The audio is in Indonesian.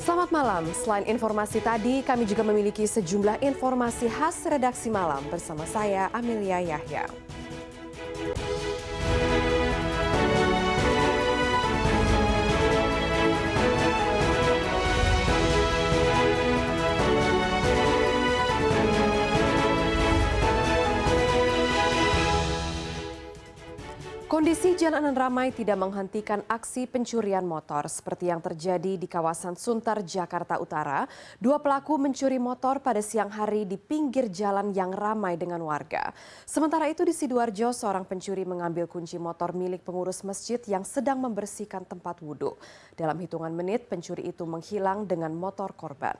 Selamat malam. Selain informasi tadi, kami juga memiliki sejumlah informasi khas redaksi malam bersama saya Amelia Yahya. Kondisi jalanan ramai tidak menghentikan aksi pencurian motor seperti yang terjadi di kawasan Sunter, Jakarta Utara. Dua pelaku mencuri motor pada siang hari di pinggir jalan yang ramai dengan warga. Sementara itu di Sidoarjo, seorang pencuri mengambil kunci motor milik pengurus masjid yang sedang membersihkan tempat wudhu. Dalam hitungan menit, pencuri itu menghilang dengan motor korban.